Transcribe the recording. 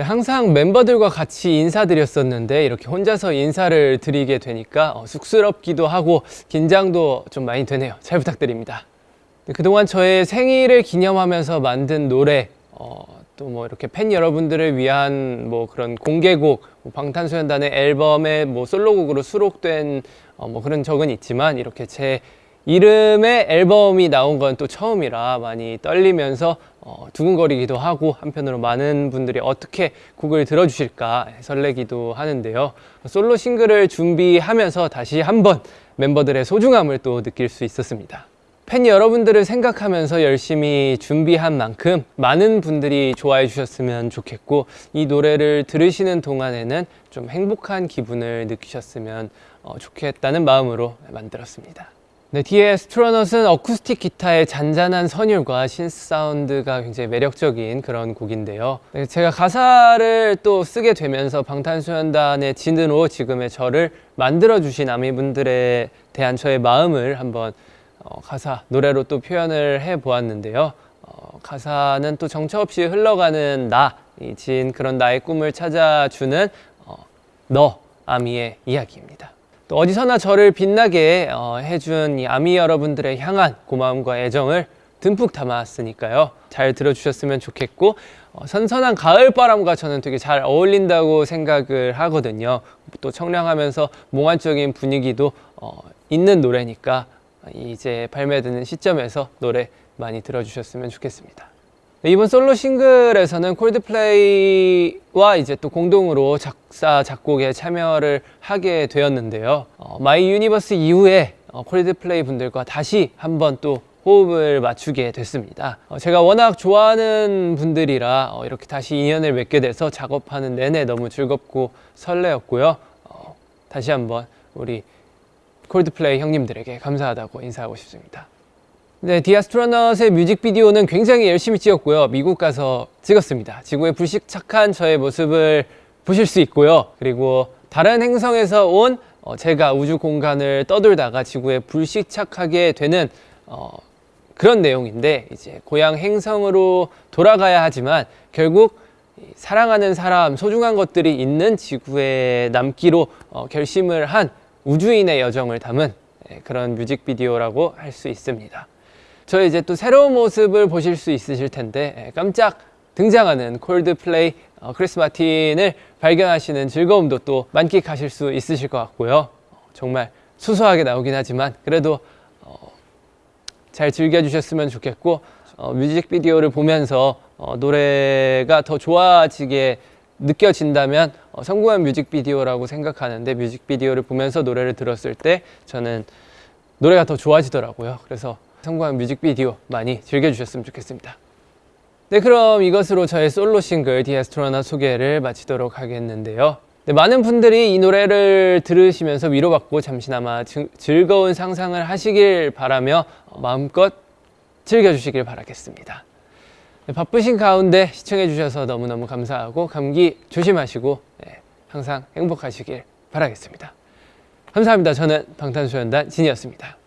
네, 항상 멤버들과 같이 인사드렸었는데 이렇게 혼자서 인사를 드리게 되니까 어, 쑥스럽기도 하고 긴장도 좀 많이 되네요. 잘 부탁드립니다. 네, 그동안 저의 생일을 기념하면서 만든 노래 어, 또 뭐 이렇게 팬 여러분들을 위한 뭐 그런 공개곡 뭐 방탄소년단의 앨범에 뭐 솔로곡으로 수록된 어, 뭐 그런 적은 있지만 이렇게 제 이름의 앨범이 나온 건 또 처음이라 많이 떨리면서 어, 두근거리기도 하고 한편으로 많은 분들이 어떻게 곡을 들어주실까 설레기도 하는데요. 솔로 싱글을 준비하면서 다시 한번 멤버들의 소중함을 또 느낄 수 있었습니다. 팬 여러분들을 생각하면서 열심히 준비한 만큼 많은 분들이 좋아해 주셨으면 좋겠고 이 노래를 들으시는 동안에는 좀 행복한 기분을 느끼셨으면 어, 좋겠다는 마음으로 만들었습니다. 네, The Astronaut은 어쿠스틱 기타의 잔잔한 선율과 synth 사운드가 굉장히 매력적인 그런 곡인데요. 네, 제가 가사를 또 쓰게 되면서 방탄소년단의 진으로 지금의 저를 만들어주신 아미분들에 대한 저의 마음을 한번 어, 가사, 노래로 또 표현을 해 보았는데요. 어, 가사는 또 정처 없이 흘러가는 나, 진 그런 나의 꿈을 찾아주는 어, 너, 아미의 이야기입니다. 또 어디서나 저를 빛나게 어, 해준 이 아미 여러분들을 향한 고마움과 애정을 듬뿍 담았으니까요. 잘 들어주셨으면 좋겠고 어, 선선한 가을바람과 저는 되게 잘 어울린다고 생각을 하거든요. 또 청량하면서 몽환적인 분위기도 어, 있는 노래니까 이제 발매되는 시점에서 노래 많이 들어주셨으면 좋겠습니다. 네, 이번 솔로 싱글에서는 콜드플레이와 이제 또 공동으로 작사 작곡에 참여를 하게 되었는데요. 어, My Universe 이후에 어, 콜드플레이 분들과 다시 한번 또 호흡을 맞추게 됐습니다. 어, 제가 워낙 좋아하는 분들이라 어, 이렇게 다시 인연을 맺게 돼서 작업하는 내내 너무 즐겁고 설레었고요. 어, 다시 한번 우리 콜드플레이 형님들에게 감사하다고 인사하고 싶습니다. 네, 디아스트로넛의 뮤직비디오는 굉장히 열심히 찍었고요. 미국 가서 찍었습니다. 지구에 불식착한 저의 모습을 보실 수 있고요. 그리고 다른 행성에서 온 어, 제가 우주 공간을 떠돌다가 지구에 불식착하게 되는 어, 그런 내용인데 이제 고향 행성으로 돌아가야 하지만 결국 사랑하는 사람, 소중한 것들이 있는 지구에 남기로 어, 결심을 한 우주인의 여정을 담은 예, 그런 뮤직비디오라고 할 수 있습니다. 저희 이제 또 새로운 모습을 보실 수 있으실 텐데 예, 깜짝 등장하는 콜드플레이 어, 크리스 마틴을 발견하시는 즐거움도 또 만끽하실 수 있으실 것 같고요. 어, 정말 수수하게 나오긴 하지만 그래도 어, 잘 즐겨주셨으면 좋겠고 어, 뮤직비디오를 보면서 어, 노래가 더 좋아지게 느껴진다면 어, 성공한 뮤직비디오라고 생각하는데 뮤직비디오를 보면서 노래를 들었을 때 저는 노래가 더 좋아지더라고요. 그래서 성공한 뮤직비디오 많이 즐겨주셨으면 좋겠습니다. 네, 그럼 이것으로 저의 솔로 싱글 디아스트로나 소개를 마치도록 하겠는데요. 네, 많은 분들이 이 노래를 들으시면서 위로받고 잠시나마 즐, 즐거운 상상을 하시길 바라며 마음껏 즐겨주시길 바라겠습니다. 네, 바쁘신 가운데 시청해주셔서 너무너무 감사하고 감기 조심하시고 네, 항상 행복하시길 바라겠습니다. 감사합니다. 저는 방탄소년단 진이었습니다.